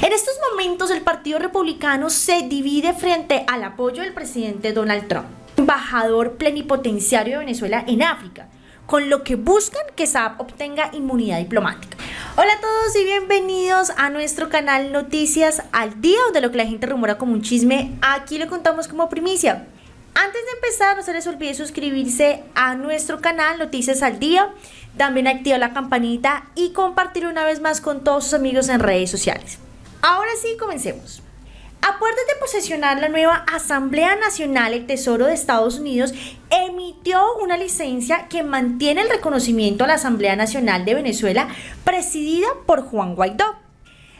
En estos momentos el Partido Republicano se divide frente al apoyo del presidente Donald Trump, embajador plenipotenciario de Venezuela en África, con lo que buscan que Saab obtenga inmunidad diplomática. Hola a todos y bienvenidos a nuestro canal Noticias al Día, donde lo que la gente rumora como un chisme, aquí lo contamos como primicia. Antes de empezar, no se les olvide suscribirse a nuestro canal Noticias al Día, también activar la campanita y compartir una vez más con todos sus amigos en redes sociales. Ahora sí, comencemos. A puertas de posesionar la nueva Asamblea Nacional, el Tesoro de Estados Unidos emitió una licencia que mantiene el reconocimiento a la Asamblea Nacional de Venezuela presidida por Juan Guaidó.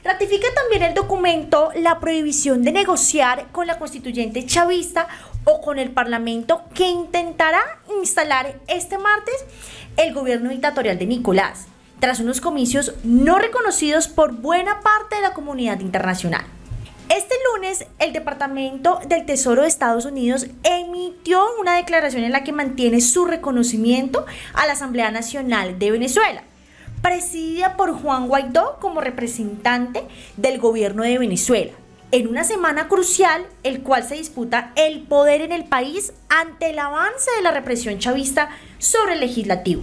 Ratifica también el documento la prohibición de negociar con la constituyente chavista o con el Parlamento que intentará instalar este martes el gobierno dictatorial de Nicolás, tras unos comicios no reconocidos por buena parte de la comunidad internacional. Este lunes, el Departamento del Tesoro de Estados Unidos emitió una declaración en la que mantiene su reconocimiento a la Asamblea Nacional de Venezuela, presidida por Juan Guaidó como representante del gobierno de Venezuela en una semana crucial, el cual se disputa el poder en el país ante el avance de la represión chavista sobre el legislativo.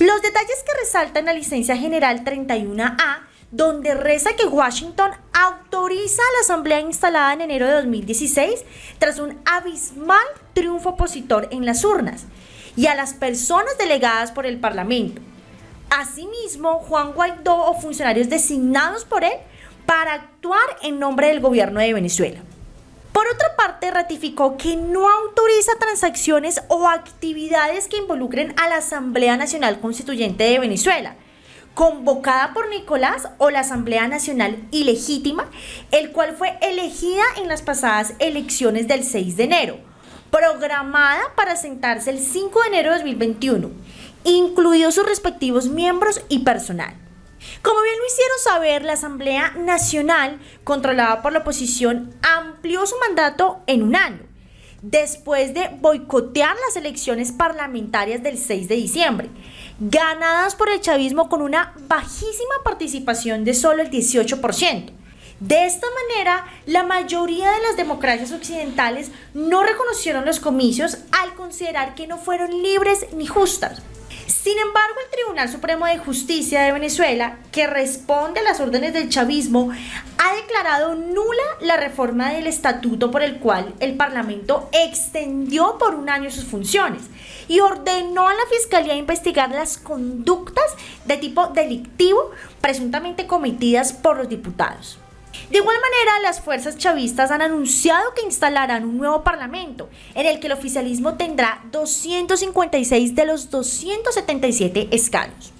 Los detalles que resaltan la licencia general 31A, donde reza que Washington autoriza a la asamblea instalada en enero de 2016 tras un abismal triunfo opositor en las urnas, y a las personas delegadas por el Parlamento. Asimismo, Juan Guaidó o funcionarios designados por él para actuar en nombre del gobierno de Venezuela. Por otra parte, ratificó que no autoriza transacciones o actividades que involucren a la Asamblea Nacional Constituyente de Venezuela, convocada por Nicolás o la Asamblea Nacional Ilegítima, el cual fue elegida en las pasadas elecciones del 6 de enero, programada para sentarse el 5 de enero de 2021, incluidos sus respectivos miembros y personal. Como bien lo hicieron saber, la Asamblea Nacional, controlada por la oposición, amplió su mandato en un año, después de boicotear las elecciones parlamentarias del 6 de diciembre, ganadas por el chavismo con una bajísima participación de solo el 18%. De esta manera, la mayoría de las democracias occidentales no reconocieron los comicios al considerar que no fueron libres ni justas. Sin embargo, el Tribunal Supremo de Justicia de Venezuela, que responde a las órdenes del chavismo, ha declarado nula la reforma del estatuto por el cual el Parlamento extendió por un año sus funciones y ordenó a la Fiscalía investigar las conductas de tipo delictivo presuntamente cometidas por los diputados. De igual manera, las fuerzas chavistas han anunciado que instalarán un nuevo parlamento, en el que el oficialismo tendrá 256 de los 277 escaños.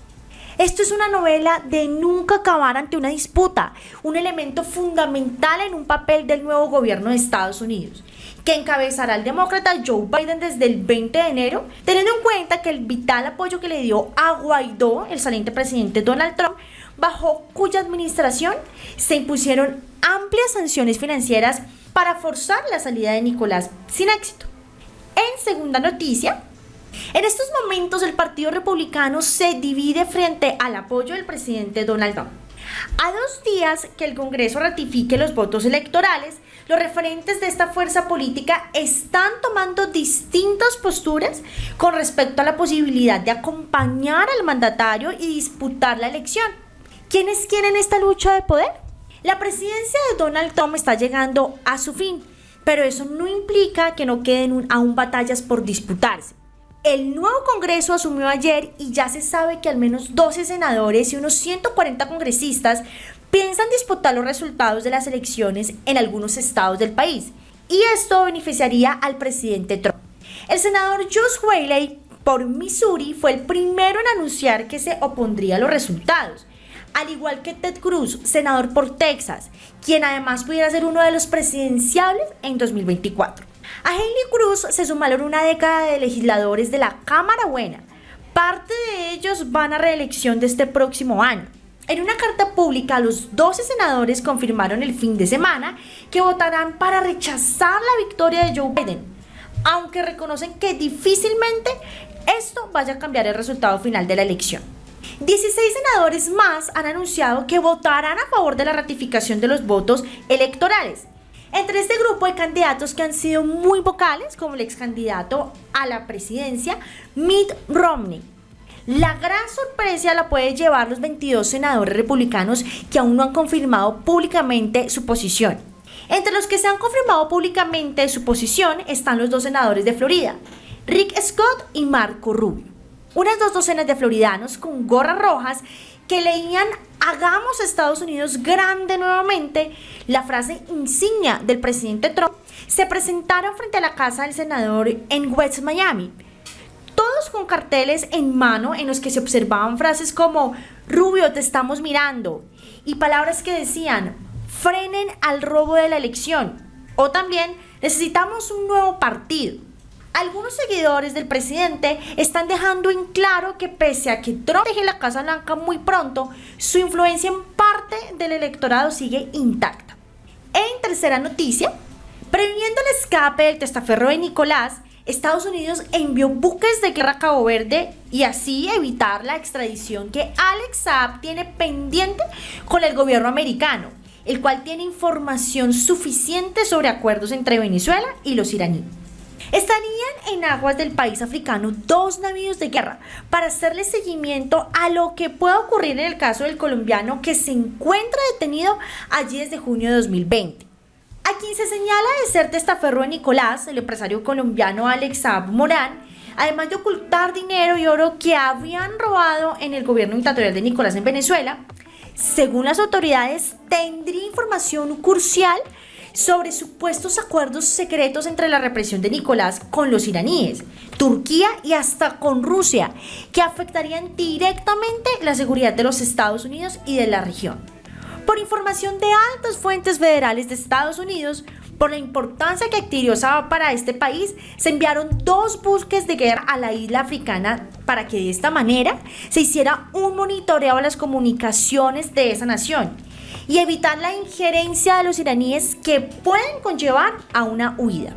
Esto es una novela de nunca acabar ante una disputa, un elemento fundamental en un papel del nuevo gobierno de Estados Unidos, que encabezará el demócrata Joe Biden desde el 20 de enero, teniendo en cuenta que el vital apoyo que le dio a Guaidó, el saliente presidente Donald Trump, bajo cuya administración se impusieron amplias sanciones financieras para forzar la salida de Nicolás sin éxito. En segunda noticia, en estos momentos el Partido Republicano se divide frente al apoyo del presidente Donald Trump. A dos días que el Congreso ratifique los votos electorales, los referentes de esta fuerza política están tomando distintas posturas con respecto a la posibilidad de acompañar al mandatario y disputar la elección. ¿Quiénes quieren esta lucha de poder? La presidencia de Donald Trump está llegando a su fin, pero eso no implica que no queden aún batallas por disputarse. El nuevo Congreso asumió ayer y ya se sabe que al menos 12 senadores y unos 140 congresistas piensan disputar los resultados de las elecciones en algunos estados del país. Y esto beneficiaría al presidente Trump. El senador Josh Whaley por Missouri fue el primero en anunciar que se opondría a los resultados al igual que Ted Cruz, senador por Texas, quien además pudiera ser uno de los presidenciables en 2024. A Haley Cruz se sumaron una década de legisladores de la Cámara Buena. Parte de ellos van a reelección de este próximo año. En una carta pública, los 12 senadores confirmaron el fin de semana que votarán para rechazar la victoria de Joe Biden, aunque reconocen que difícilmente esto vaya a cambiar el resultado final de la elección. 16 senadores más han anunciado que votarán a favor de la ratificación de los votos electorales. Entre este grupo hay candidatos que han sido muy vocales, como el ex candidato a la presidencia, Mitt Romney. La gran sorpresa la puede llevar los 22 senadores republicanos que aún no han confirmado públicamente su posición. Entre los que se han confirmado públicamente su posición están los dos senadores de Florida, Rick Scott y Marco Rubio. Unas dos docenas de floridanos con gorras rojas que leían Hagamos Estados Unidos grande nuevamente, la frase insignia del presidente Trump, se presentaron frente a la casa del senador en West Miami. Todos con carteles en mano en los que se observaban frases como Rubio, te estamos mirando y palabras que decían frenen al robo de la elección o también necesitamos un nuevo partido. Algunos seguidores del presidente están dejando en claro que pese a que Trump deje la Casa Blanca muy pronto, su influencia en parte del electorado sigue intacta. En tercera noticia, previniendo el escape del testaferro de Nicolás, Estados Unidos envió buques de guerra a Cabo Verde y así evitar la extradición que Alex Saab tiene pendiente con el gobierno americano, el cual tiene información suficiente sobre acuerdos entre Venezuela y los iraníes. Estarían en aguas del país africano dos navíos de guerra para hacerle seguimiento a lo que pueda ocurrir en el caso del colombiano que se encuentra detenido allí desde junio de 2020. A quien se señala de ser testaferro de Nicolás, el empresario colombiano Alex Ab Morán, además de ocultar dinero y oro que habían robado en el gobierno dictatorial de Nicolás en Venezuela, según las autoridades, tendría información crucial sobre supuestos acuerdos secretos entre la represión de Nicolás con los iraníes, Turquía y hasta con Rusia, que afectarían directamente la seguridad de los Estados Unidos y de la región. Por información de altas fuentes federales de Estados Unidos, por la importancia que adquirió Saba para este país, se enviaron dos buques de guerra a la isla africana para que de esta manera se hiciera un monitoreo a las comunicaciones de esa nación y evitar la injerencia de los iraníes que pueden conllevar a una huida.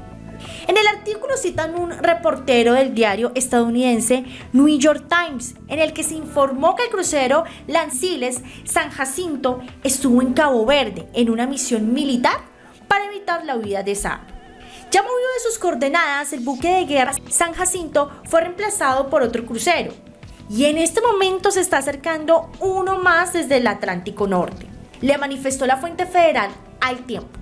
En el artículo citan un reportero del diario estadounidense New York Times, en el que se informó que el crucero Lanciles San Jacinto estuvo en Cabo Verde en una misión militar para evitar la huida de Saab. Ya movido de sus coordenadas, el buque de guerra San Jacinto fue reemplazado por otro crucero, y en este momento se está acercando uno más desde el Atlántico Norte le manifestó la fuente federal al tiempo.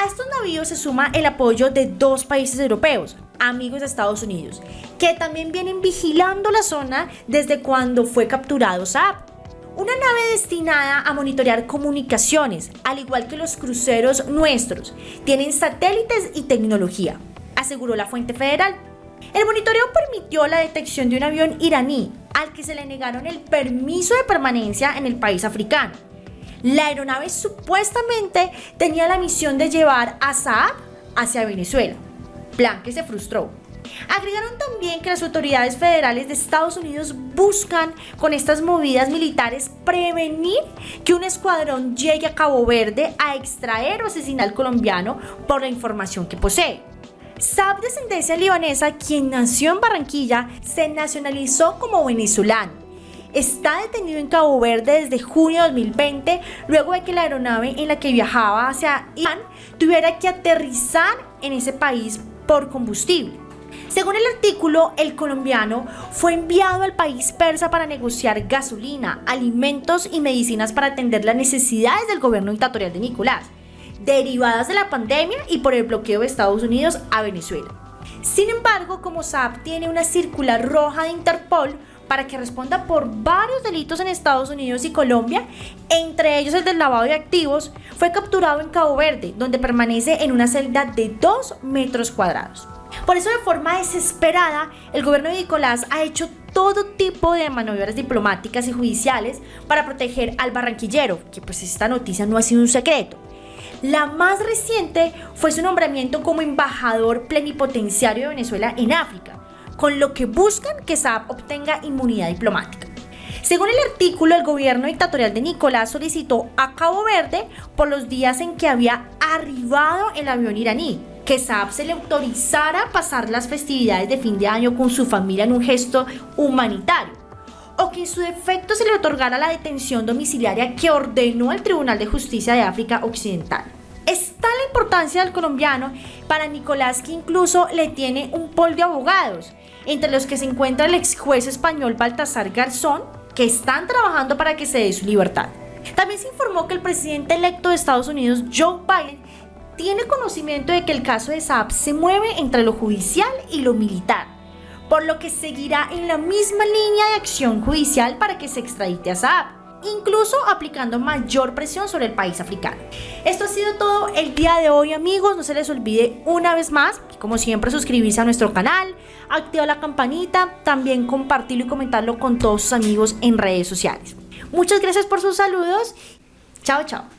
A estos navíos se suma el apoyo de dos países europeos, amigos de Estados Unidos, que también vienen vigilando la zona desde cuando fue capturado Saab. Una nave destinada a monitorear comunicaciones, al igual que los cruceros nuestros, tienen satélites y tecnología, aseguró la fuente federal. El monitoreo permitió la detección de un avión iraní al que se le negaron el permiso de permanencia en el país africano la aeronave supuestamente tenía la misión de llevar a Saab hacia Venezuela, plan que se frustró. Agregaron también que las autoridades federales de Estados Unidos buscan con estas movidas militares prevenir que un escuadrón llegue a Cabo Verde a extraer o asesinar al colombiano por la información que posee. Saab, descendencia libanesa, quien nació en Barranquilla, se nacionalizó como venezolano está detenido en Cabo Verde desde junio de 2020, luego de que la aeronave en la que viajaba hacia Irán tuviera que aterrizar en ese país por combustible. Según el artículo, el colombiano fue enviado al país persa para negociar gasolina, alimentos y medicinas para atender las necesidades del gobierno dictatorial de Nicolás, derivadas de la pandemia y por el bloqueo de Estados Unidos a Venezuela. Sin embargo, como SAP tiene una circular roja de Interpol, para que responda por varios delitos en Estados Unidos y Colombia, entre ellos el del lavado de activos, fue capturado en Cabo Verde, donde permanece en una celda de 2 metros cuadrados. Por eso de forma desesperada, el gobierno de Nicolás ha hecho todo tipo de maniobras diplomáticas y judiciales para proteger al barranquillero, que pues esta noticia no ha sido un secreto. La más reciente fue su nombramiento como embajador plenipotenciario de Venezuela en África, con lo que buscan que Saab obtenga inmunidad diplomática. Según el artículo, el gobierno dictatorial de Nicolás solicitó a Cabo Verde por los días en que había arribado el avión iraní, que Saab se le autorizara pasar las festividades de fin de año con su familia en un gesto humanitario. o que en su defecto se le otorgara la detención domiciliaria que ordenó el Tribunal de Justicia de África Occidental. Está la importancia del colombiano para Nicolás que incluso le tiene un pol de abogados, entre los que se encuentra el ex juez español Baltasar Garzón, que están trabajando para que se dé su libertad. También se informó que el presidente electo de Estados Unidos, Joe Biden, tiene conocimiento de que el caso de Saab se mueve entre lo judicial y lo militar, por lo que seguirá en la misma línea de acción judicial para que se extradite a Saab, incluso aplicando mayor presión sobre el país africano. Esto ha sido todo el día de hoy amigos, no se les olvide una vez más, como siempre suscribirse a nuestro canal, activar la campanita, también compartirlo y comentarlo con todos sus amigos en redes sociales. Muchas gracias por sus saludos, chao chao.